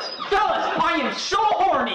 Fellas, fellas, I am so horny!